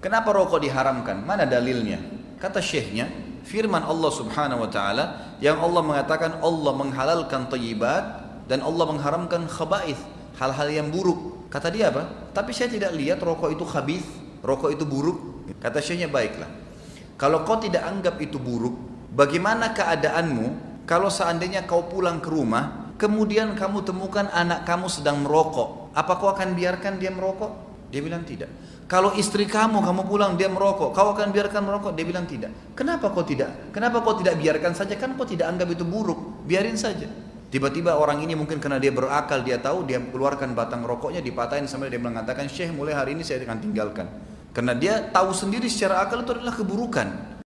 Kenapa rokok diharamkan? Mana dalilnya? Kata syekhnya, firman Allah subhanahu wa ta'ala yang Allah mengatakan Allah menghalalkan tayyibat dan Allah mengharamkan khaba'ith, hal-hal yang buruk. Kata dia apa? Tapi saya tidak lihat rokok itu khabith, rokok itu buruk. Kata syekhnya baiklah. Kalau kau tidak anggap itu buruk, bagaimana keadaanmu kalau seandainya kau pulang ke rumah, kemudian kamu temukan anak kamu sedang merokok, apa kau akan biarkan dia merokok? Dia bilang tidak. Kalau istri kamu, kamu pulang dia merokok, kau akan biarkan merokok? Dia bilang tidak. Kenapa kau tidak? Kenapa kau tidak biarkan saja? Kan kau tidak anggap itu buruk, biarin saja. Tiba-tiba orang ini mungkin karena dia berakal, dia tahu, dia keluarkan batang rokoknya, dipatahin sampai dia mengatakan, Syekh mulai hari ini saya akan tinggalkan. Karena dia tahu sendiri secara akal itu adalah keburukan.